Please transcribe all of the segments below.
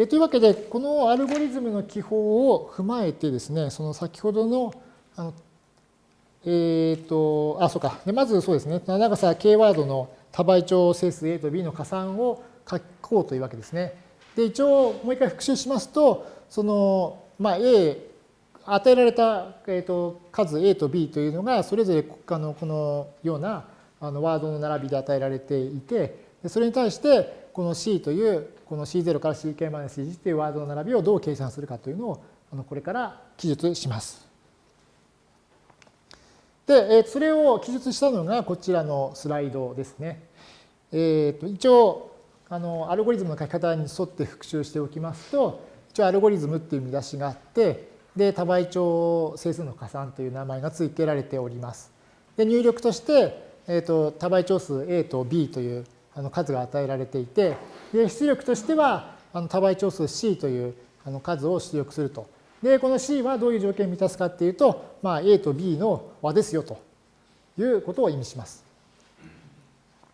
でというわけで、このアルゴリズムの記法を踏まえてですね、その先ほどの、あのえっ、ー、と、あ、そうか。でまずそうですね、長さ k ワードの多倍長整数 A と B の加算を書こうというわけですね。で、一応もう一回復習しますと、その、まあ、A、与えられた、えー、と数 A と B というのが、それぞれあのこのようなあのワードの並びで与えられていて、それに対して、この C という、この C0 から CK-1 というワードの並びをどう計算するかというのを、これから記述します。で、それを記述したのがこちらのスライドですね。えー、と一応あの、アルゴリズムの書き方に沿って復習しておきますと、一応アルゴリズムっていう見出しがあって、で、多倍長整数の加算という名前が付けられております。で、入力として、えー、と多倍長数 A と B というあの数が与えられていて、で出力としてはあの多倍長数 C というあの数を出力すると。で、この C はどういう条件を満たすかっていうと、まあ、A と B の和ですよということを意味します。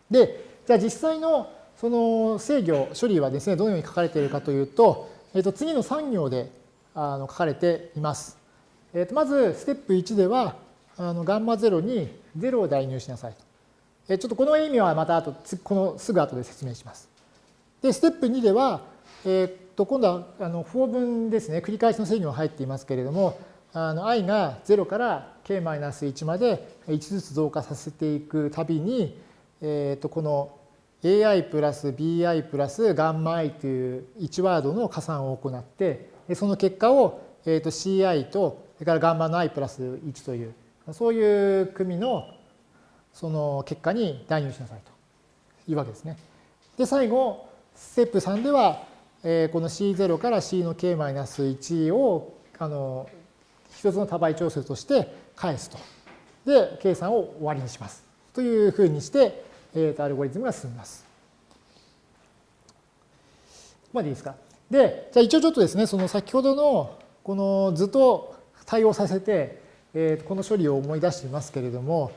で、じゃあ実際のその制御処理はですね、どのように書かれているかというと、えっと次の3行であの書かれています。えっとまず、ステップ1では、あのガンマ0に0を代入しなさいと。ちょっとこの意味はまた後、このすぐ後で説明します。で、ステップ2では、えー、っと今度はあの4分ですね、繰り返しの制御が入っていますけれども、あの i が0から k-1 まで1ずつ増加させていくたびに、えー、っとこの ai プラス bi プラスガンマ i という1ワードの加算を行って、その結果を、えー、と ci と、それからガンマの i プラス1という、そういう組のその結果に代入しなさいというわけですね。で、最後、ステップ3では、えこの C0 から C の K-1 をあの一つの多倍調整として返すと。で、計算を終わりにします。というふうにして、えー、とアルゴリズムが進みます。ここまでいいですか。で、じゃあ一応ちょっとですね、その先ほどのこの図と対応させて、えー、この処理を思い出していますけれども、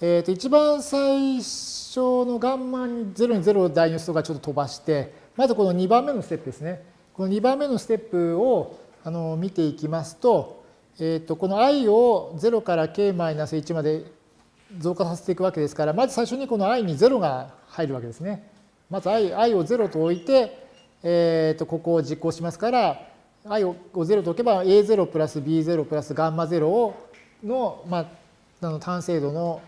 えー、と一番最初のガンマに0に0を代入するとかちょっと飛ばして、まずこの2番目のステップですね。この2番目のステップをあの見ていきますと、えー、とこの i を0から k-1 まで増加させていくわけですから、まず最初にこの i に0が入るわけですね。まず i, i を0と置いて、えー、とここを実行しますから、i を0と置けば a0 プラス b0 プラスガンマ0をの、まあ、あの単精度の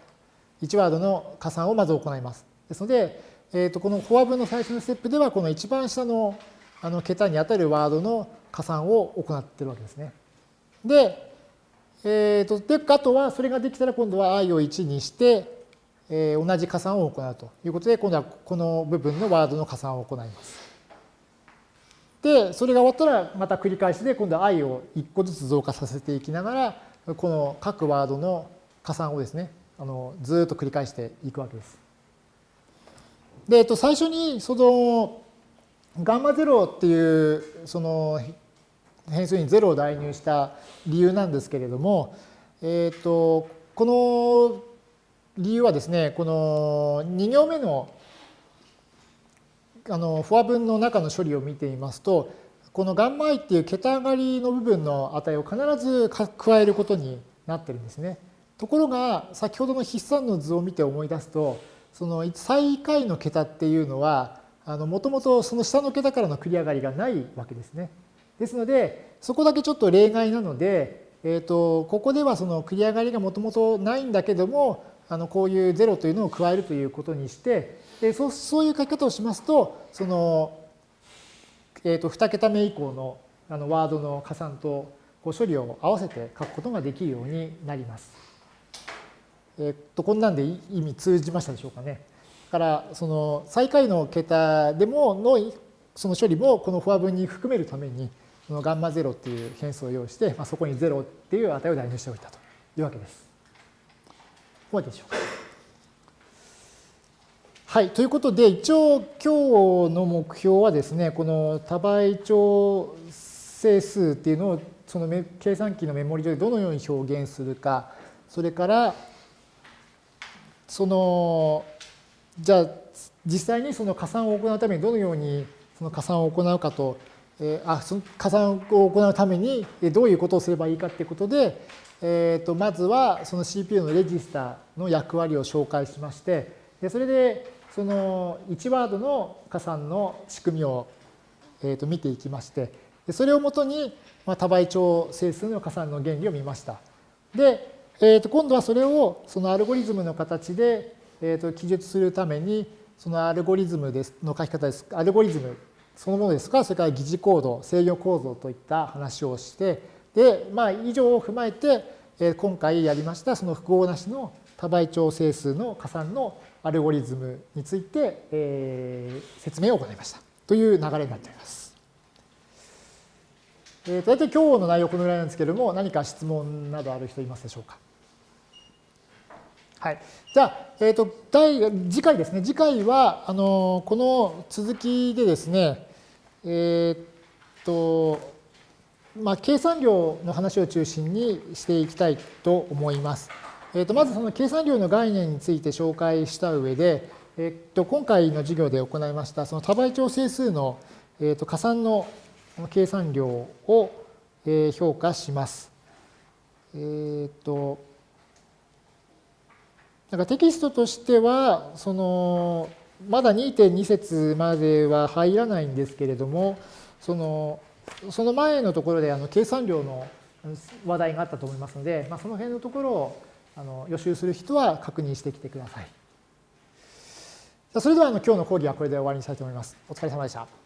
1ワードの加算をまず行います。ですので、えー、とこのフォア文の最初のステップでは、この一番下のあの桁に当たるワードの加算を行っているわけですね。で、えー、とであとはそれができたら今度は i を1にして、えー、同じ加算を行うということで、今度はこの部分のワードの加算を行います。で、それが終わったらまた繰り返しで今度は i を1個ずつ増加させていきながら、この各ワードの加算をですね、あのずっと繰り返していくわけです。で、えっと、最初にそのガンマ0っていうその変数に0を代入した理由なんですけれども、えっと、この理由はですね、この2行目のあのフォア文の中の処理を見てみますと、このガンマ i っていう桁上がりの部分の値を必ず加えることになってるんですね。ところが先ほどの筆算の図を見て思い出すとその最下位の桁っていうのはもともとその下の桁からの繰り上がりがないわけですね。ですのでそこだけちょっと例外なので、えーと、ここではその繰り上がりがもともとないんだけどもあのこういう0というのを加えるということにしてでそうそういう書き方をしますとその、えーと、2桁目以降のあのワードの加算とこう処理を合わせて書くことができるようになります。えっと、こんなんで意味通じましたでしょうかね。だから、その最下位の桁でものその処理もこのフォア分に含めるために、このガンマ0っていう変数を用意して、まあ、そこに0っていう値を代入しておいたというわけです。ここまででしょうか。はい。ということで、一応今日の目標はですね、この多倍長整数っていうのをその計算機のメモリ上でどのように表現するか、それからそのじゃあ実際にその加算を行うためにどのようにその加算を行うかとえー、あその加算を行うためにどういうことをすればいいかっていうことで、えー、とまずはその CPU のレジスタの役割を紹介しましてでそれでその1ワードの加算の仕組みを、えー、と見ていきましてでそれをもとに、まあ、多倍長整数の加算の原理を見ました。で、えー、と今度はそれをそのアルゴリズムの形で、えー、と記述するためにそのアルゴリズムですの書き方です。アルゴリズムそのものですか、それから疑似コード、制御構造といった話をして、で、まあ、以上を踏まえて、え今回やりましたその複合なしの多倍長整数の加算のアルゴリズムについて、えー、説明を行いましたという流れになっております。えー、大体今日の内容このぐらいなんですけれども何か質問などある人いますでしょうか？はい、じゃあ、えーと、第次回ですね次回はあのこの続きでですねえっ、とまあ、計算量の話を中心にしていきたいと思います。えー、とまずその計算量の概念について紹介した上で、えー、と今回の授業で行いましたその多倍調整数の、えー、と加算の計算量を、評価します。えー、となんかテキストとしてはそのまだ2.2節までは入らないんですけれどもそのその前のところであの計算量の話題があったと思いますので、まあ、その辺のところをあの予習する人は確認してきてください。それではあの今日の講義はこれで終わりにしたいと思います。お疲れ様でした。